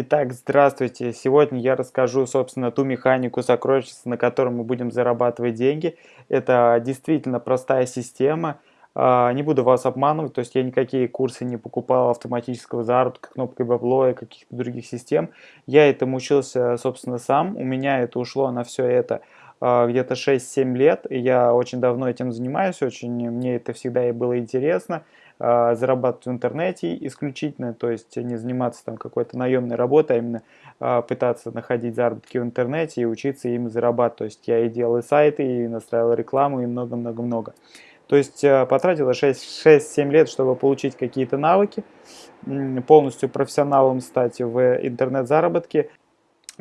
Итак, здравствуйте! Сегодня я расскажу, собственно, ту механику сокровищницы, на которой мы будем зарабатывать деньги. Это действительно простая система. А, не буду вас обманывать, то есть я никакие курсы не покупал автоматического заработка, кнопкой бабло и каких-то других систем. Я этому учился, собственно, сам. У меня это ушло на все это а, где-то 6-7 лет. Я очень давно этим занимаюсь, очень мне это всегда и было интересно. А, зарабатывать в интернете исключительно, то есть не заниматься там какой-то наемной работой, а именно а, пытаться находить заработки в интернете и учиться им зарабатывать. То есть я и делал и сайты, и настраивал рекламу, и много-много-много. То есть а, потратила 6-7 лет, чтобы получить какие-то навыки, полностью профессионалом стать в интернет-заработке.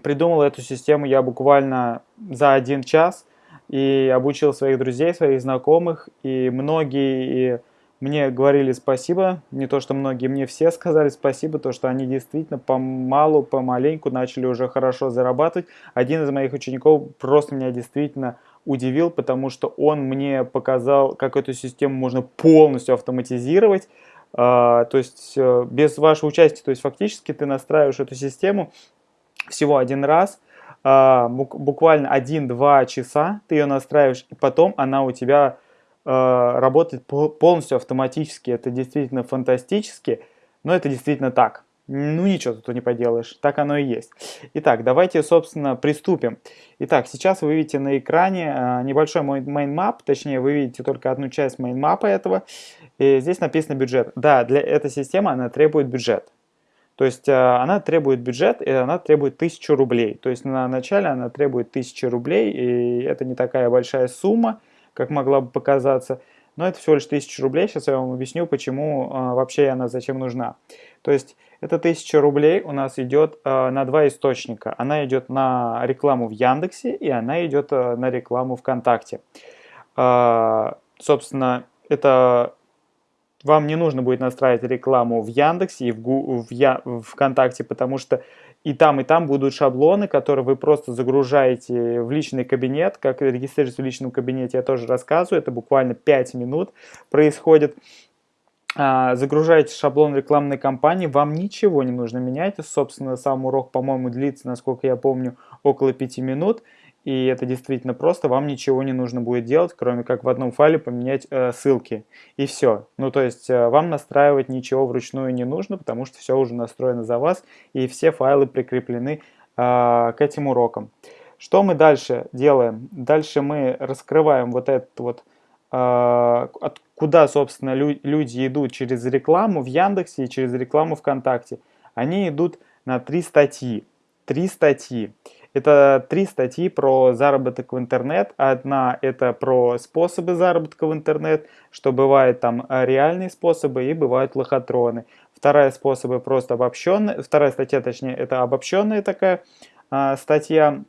Придумал эту систему я буквально за один час и обучил своих друзей, своих знакомых, и многие мне говорили спасибо, не то что многие, мне все сказали спасибо, то что они действительно помалу, помаленьку начали уже хорошо зарабатывать. Один из моих учеников просто меня действительно удивил, потому что он мне показал, как эту систему можно полностью автоматизировать, а, то есть э, без вашего участия, то есть фактически ты настраиваешь эту систему всего один раз, а, буквально 1-2 часа ты ее настраиваешь, и потом она у тебя работает полностью автоматически. Это действительно фантастически, но это действительно так. Ну ничего тут не поделаешь, так оно и есть. Итак, давайте, собственно, приступим. Итак, сейчас вы видите на экране э, небольшой мой main точнее, вы видите только одну часть main этого. И здесь написано бюджет. Да, для этой системы она требует бюджет. То есть э, она требует бюджет, и она требует 1000 рублей. То есть на начале она требует 1000 рублей, и это не такая большая сумма как могла бы показаться. Но это всего лишь 1000 рублей. Сейчас я вам объясню, почему а, вообще она зачем нужна. То есть эта 1000 рублей у нас идет а, на два источника. Она идет на рекламу в Яндексе и она идет а, на рекламу ВКонтакте. А, собственно, это вам не нужно будет настраивать рекламу в Яндексе и в, в, Я, в ВКонтакте, потому что и там, и там будут шаблоны, которые вы просто загружаете в личный кабинет. Как регистрироваться в личном кабинете я тоже рассказываю. Это буквально 5 минут происходит. А, загружаете шаблон рекламной кампании, вам ничего не нужно менять. Собственно, сам урок, по-моему, длится, насколько я помню, около 5 минут и это действительно просто, вам ничего не нужно будет делать, кроме как в одном файле поменять э, ссылки, и все. Ну, то есть э, вам настраивать ничего вручную не нужно, потому что все уже настроено за вас, и все файлы прикреплены э, к этим урокам. Что мы дальше делаем? Дальше мы раскрываем вот этот вот, э, куда, собственно, лю люди идут через рекламу в Яндексе и через рекламу ВКонтакте. Они идут на три статьи. Три статьи. Это три статьи про заработок в интернет. Одна это про способы заработка в интернет, что бывают там э, реальные способы и бывают лохотроны. Вторая способы просто обобщенная, вторая статья точнее это обобщенная такая а, статья.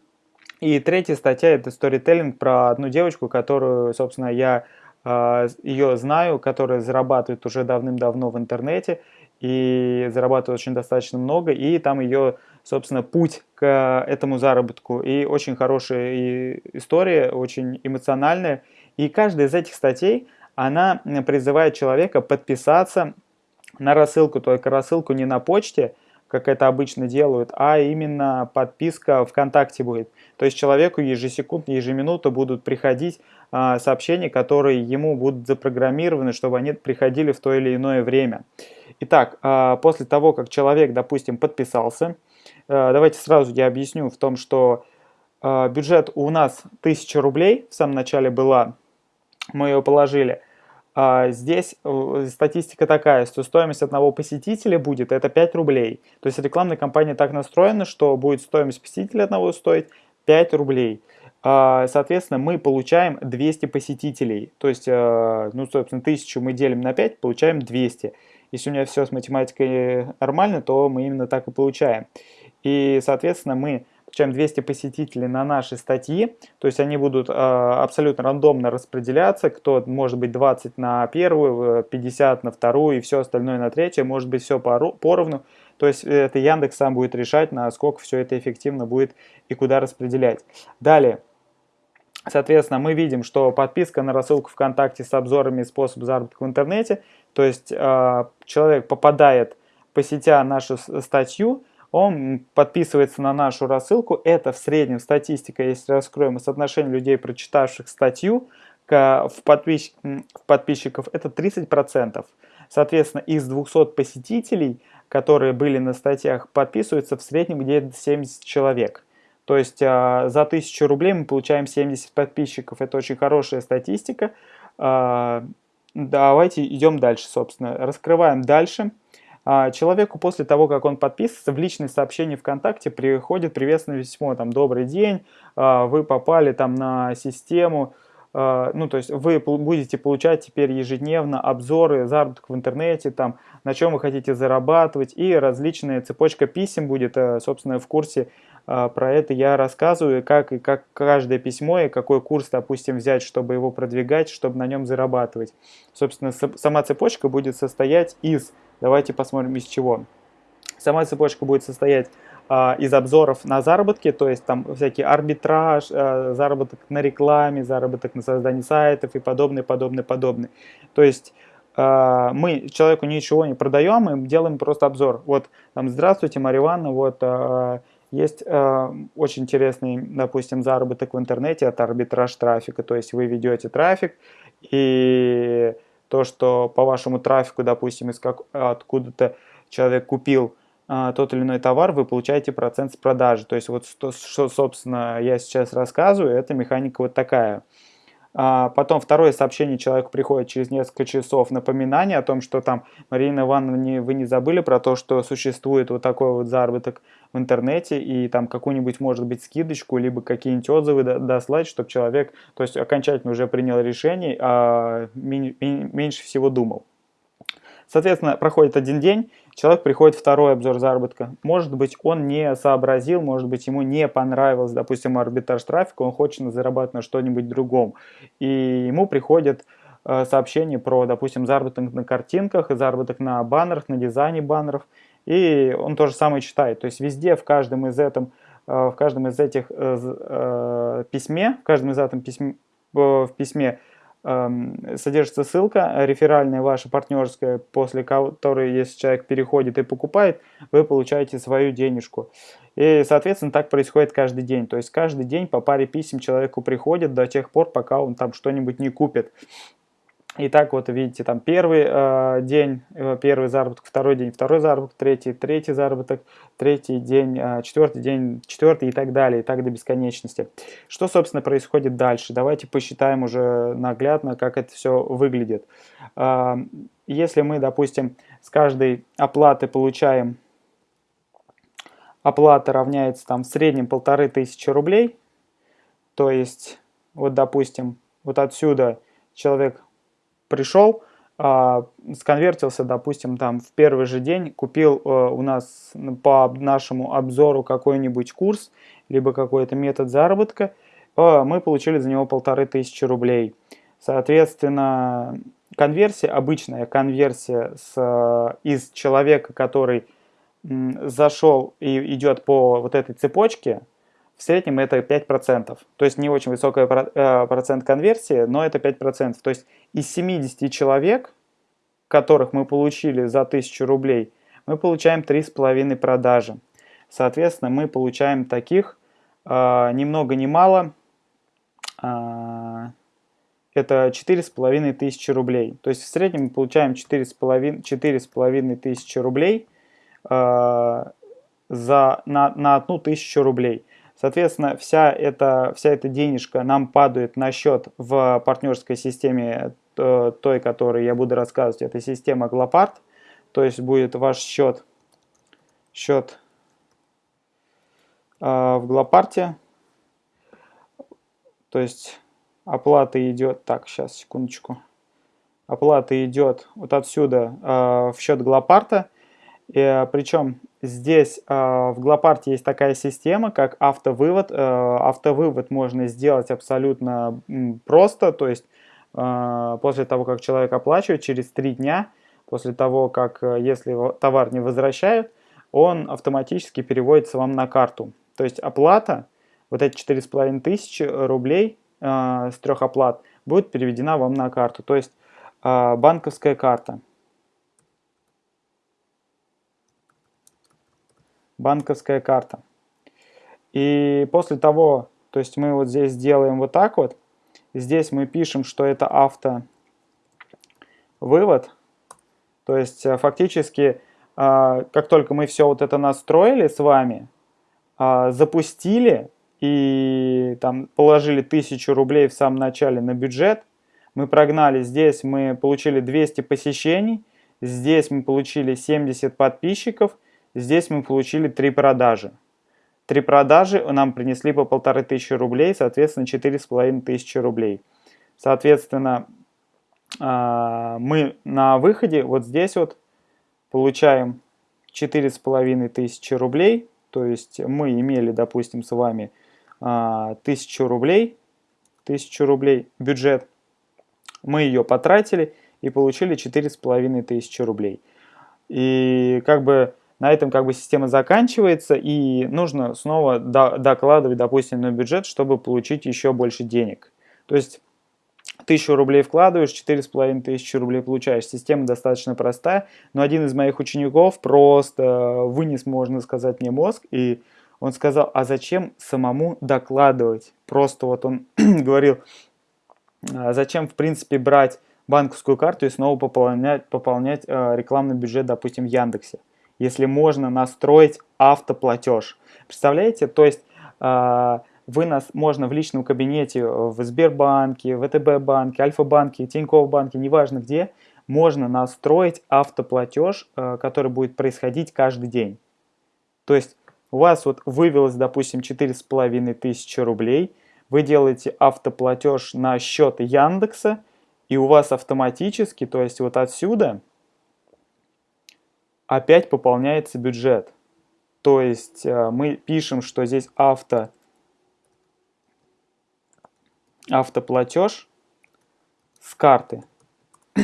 И третья статья это сторителлинг про одну девочку, которую, собственно, я а, ее знаю, которая зарабатывает уже давным-давно в интернете и зарабатывает очень достаточно много, и там ее, собственно, путь к этому заработку. И очень хорошая история, очень эмоциональная. И каждая из этих статей, она призывает человека подписаться на рассылку, только рассылку не на почте, как это обычно делают, а именно подписка ВКонтакте будет. То есть человеку ежесекундно, ежеминутно будут приходить а, сообщения, которые ему будут запрограммированы, чтобы они приходили в то или иное время. Итак, а, после того, как человек, допустим, подписался, давайте сразу я объясню в том, что а, бюджет у нас 1000 рублей, в самом начале была, мы ее положили. Здесь э, статистика такая, что стоимость одного посетителя будет это 5 рублей. То есть рекламная кампания так настроена, что будет стоимость посетителя одного стоить 5 рублей. Соответственно, мы получаем 200 посетителей. То есть, ну, собственно, 1000 мы делим на 5, получаем 200. Если у меня все с математикой нормально, то мы именно так и получаем. И, соответственно, мы получаем 200 посетителей на наши статьи, то есть они будут э, абсолютно рандомно распределяться, кто может быть 20 на первую, 50 на вторую и все остальное на третью, может быть все поровну, то есть это Яндекс сам будет решать, насколько все это эффективно будет и куда распределять. Далее, Соответственно, мы видим, что подписка на рассылку ВКонтакте с обзорами способ заработка в интернете, то есть э, человек попадает, посетя нашу статью, он подписывается на нашу рассылку. Это в среднем статистика, если раскроем соотношение людей, прочитавших статью, в, подписч... в подписчиков, это 30%. Соответственно, из 200 посетителей, которые были на статьях, подписываются в среднем где-то 70 человек. То есть а, за 1000 рублей мы получаем 70 подписчиков. Это очень хорошая статистика. А, давайте идем дальше, собственно. Раскрываем дальше. А, человеку после того, как он подписывается, в личное сообщение ВКонтакте приходит приветственное письмо, там, добрый день, вы попали там на систему, ну, то есть вы будете получать теперь ежедневно обзоры заработок в интернете, там, на чем вы хотите зарабатывать, и различная цепочка писем будет, э, собственно, в курсе а, про это я рассказываю, как и как каждое письмо и какой курс, допустим, взять, чтобы его продвигать, чтобы на нем зарабатывать. Собственно, сама цепочка будет состоять из, давайте посмотрим из чего. Сама цепочка будет состоять а, из обзоров на заработки, то есть там всякий арбитраж, а, заработок на рекламе, заработок на создании сайтов и подобное, подобное, подобное. То есть а, мы человеку ничего не продаем, мы делаем просто обзор. Вот там, здравствуйте, Мария Ивановна, вот есть э, очень интересный, допустим, заработок в интернете, это арбитраж трафика, то есть вы ведете трафик, и то, что по вашему трафику, допустим, из как, откуда-то человек купил э, тот или иной товар, вы получаете процент с продажи. То есть вот что, что, собственно, я сейчас рассказываю, это механика вот такая – а, потом второе сообщение человеку приходит через несколько часов напоминание о том, что там, Марина Ивановна, вы не забыли про то, что существует вот такой вот заработок в интернете и там какую-нибудь, может быть, скидочку, либо какие-нибудь отзывы дослать, чтобы человек, то есть окончательно уже принял решение, а меньше всего думал. Соответственно, проходит один день, человек приходит второй обзор заработка. Может быть, он не сообразил, может быть, ему не понравилось, допустим, арбитраж трафика, он хочет зарабатывать на что-нибудь другом. И ему приходит э, сообщение про, допустим, заработок на картинках, заработок на баннерах, на дизайне баннеров. И он то же самое читает. То есть везде, в каждом из, этом, э, в каждом из этих э, письме, в каждом из этом письме, в письме содержится ссылка реферальная ваша партнерская, после которой, если человек переходит и покупает, вы получаете свою денежку. И, соответственно, так происходит каждый день. То есть каждый день по паре писем человеку приходит до тех пор, пока он там что-нибудь не купит. И так вот видите, там первый э, день, э, первый заработок, второй день, второй заработок, третий, третий заработок, третий день, э, четвертый день, четвертый и так далее, и так до бесконечности. Что, собственно, происходит дальше? Давайте посчитаем уже наглядно, как это все выглядит. Э, если мы, допустим, с каждой оплаты получаем, оплата равняется там в среднем полторы тысячи рублей, то есть, вот, допустим, вот отсюда человек пришел, а, сконвертился, допустим, там в первый же день, купил э, у нас по нашему обзору какой-нибудь курс, либо какой-то метод заработка, э, мы получили за него полторы тысячи рублей. Соответственно, конверсия, обычная конверсия с, э, из человека, который зашел и идет по вот этой цепочке, в среднем это 5%. То есть не очень высокий э, процент конверсии, но это 5%. То есть из 70 человек, которых мы получили за 1000 рублей, мы получаем 3,5 продажи. Соответственно, мы получаем таких э, ни много ни мало, э, это 4,5 тысячи рублей. То есть в среднем мы получаем 4,5 тысячи рублей э, за, на, на одну тысячу рублей. Соответственно, вся эта, вся эта денежка нам падает на счет в партнерской системе э, той, которой я буду рассказывать. Это система Глопарт. То есть будет ваш счет, счет э, в Глопарте. То есть оплата идет... Так, сейчас, секундочку. Оплата идет вот отсюда э, в счет Глопарта. И, причем Здесь э, в Глопарте есть такая система, как автовывод. Э, автовывод можно сделать абсолютно просто, то есть э, после того, как человек оплачивает, через три дня, после того, как э, если товар не возвращают, он автоматически переводится вам на карту. То есть оплата, вот эти 4,5 тысячи рублей э, с трех оплат, будет переведена вам на карту. То есть э, банковская карта. Банковская карта. И после того, то есть мы вот здесь делаем вот так вот, здесь мы пишем, что это авто вывод, то есть э, фактически, а, как только мы все вот это настроили с вами, а, запустили и там положили 1000 рублей в самом начале на бюджет, мы прогнали, здесь мы получили 200 посещений, здесь мы получили 70 подписчиков, здесь мы получили 3 продажи. Три продажи нам принесли по полторы тысячи рублей, соответственно, четыре с половиной тысячи рублей. Соответственно, а, мы на выходе вот здесь вот получаем четыре с половиной тысячи рублей. То есть мы имели, допустим, с вами а, тысячу рублей, тысячу рублей бюджет. Мы ее потратили и получили четыре с половиной тысячи рублей. И как бы на этом как бы система заканчивается, и нужно снова до, докладывать, допустим, на бюджет, чтобы получить еще больше денег. То есть тысячу рублей вкладываешь, четыре с половиной тысячи рублей получаешь. Система достаточно простая, но один из моих учеников просто вынес, можно сказать, мне мозг, и он сказал, а зачем самому докладывать? Просто вот он говорил, а зачем в принципе брать банковскую карту и снова пополнять, пополнять э, рекламный бюджет, допустим, в Яндексе если можно настроить автоплатеж. Представляете? То есть э, вы нас можно в личном кабинете в Сбербанке, ВТБ банке, Альфа-банке, Тинькофф банке, неважно где, можно настроить автоплатеж, э, который будет происходить каждый день. То есть у вас вот вывелось, допустим, 4,5 тысячи рублей, вы делаете автоплатеж на счет Яндекса, и у вас автоматически, то есть вот отсюда, опять пополняется бюджет. То есть э, мы пишем, что здесь авто, автоплатеж с карты.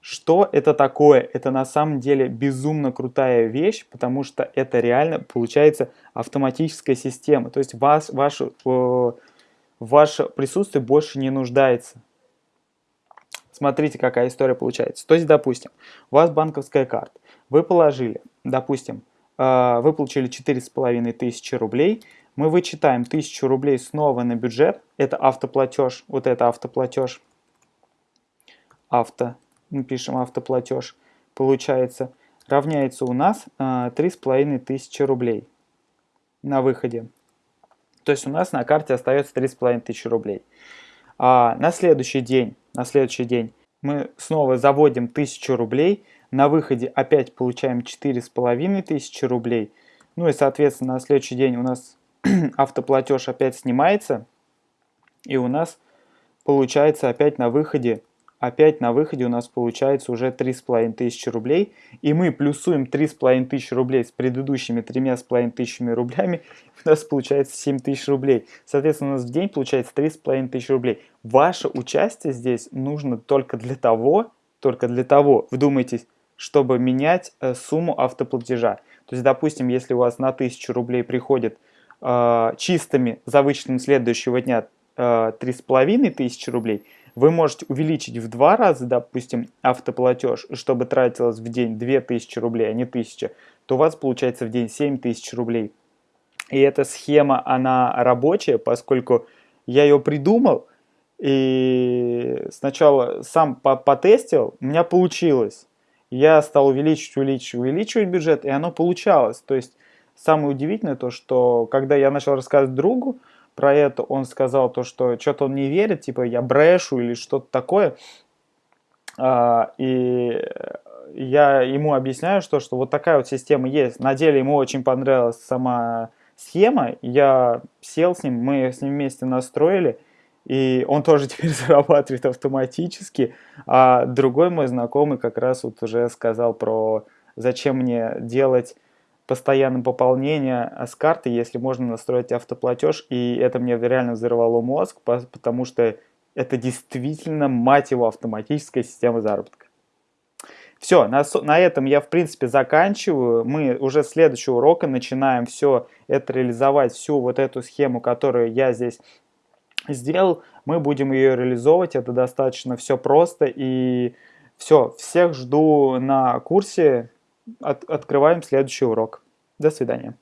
Что это такое? Это на самом деле безумно крутая вещь, потому что это реально получается автоматическая система. То есть вас, ваше, э, ваше присутствие больше не нуждается. Смотрите, какая история получается. То есть, допустим, у вас банковская карта. Вы положили, допустим, э, вы получили 4,5 тысячи рублей, мы вычитаем 1000 рублей снова на бюджет, это автоплатеж, вот это автоплатеж, авто, мы пишем автоплатеж, получается, равняется у нас 3,5 э, тысячи рублей на выходе. То есть у нас на карте остается 3,5 тысячи рублей. А на следующий день, на следующий день мы снова заводим 1000 рублей, на выходе опять получаем 4,5 тысячи рублей. Ну и, соответственно, на следующий день у нас автоплатеж опять снимается. И у нас получается опять на выходе опять на выходе у нас получается уже 3,5 тысячи рублей. И мы плюсуем 3,5 тысячи рублей с предыдущими 3,5 тысячами рублями. У нас получается 7 тысяч рублей. Соответственно, у нас в день получается 3,5 тысячи рублей. Ваше участие здесь нужно только для того, только для того, вдумайтесь, чтобы менять э, сумму автоплатежа. То есть, допустим, если у вас на 1000 рублей приходит э, чистыми за вычетом следующего дня э, 3500 рублей, вы можете увеличить в два раза, допустим, автоплатеж, чтобы тратилось в день 2000 рублей, а не 1000, то у вас получается в день 7000 рублей. И эта схема, она рабочая, поскольку я ее придумал, и сначала сам потестил, у меня получилось я стал увеличивать, увеличивать, увеличивать бюджет, и оно получалось. То есть самое удивительное то, что когда я начал рассказывать другу про это, он сказал то, что что-то он не верит, типа я брешу или что-то такое. А, и я ему объясняю, что, что вот такая вот система есть. На деле ему очень понравилась сама схема. Я сел с ним, мы с ним вместе настроили – и он тоже теперь зарабатывает автоматически. А другой мой знакомый как раз вот уже сказал про зачем мне делать постоянное пополнение с карты, если можно настроить автоплатеж. И это мне реально взорвало мозг, потому что это действительно, мать его, автоматическая система заработка. Все, на, на этом я, в принципе, заканчиваю. Мы уже с следующего урока начинаем все это реализовать, всю вот эту схему, которую я здесь сделал, мы будем ее реализовывать, это достаточно все просто и все, всех жду на курсе, От, открываем следующий урок. До свидания.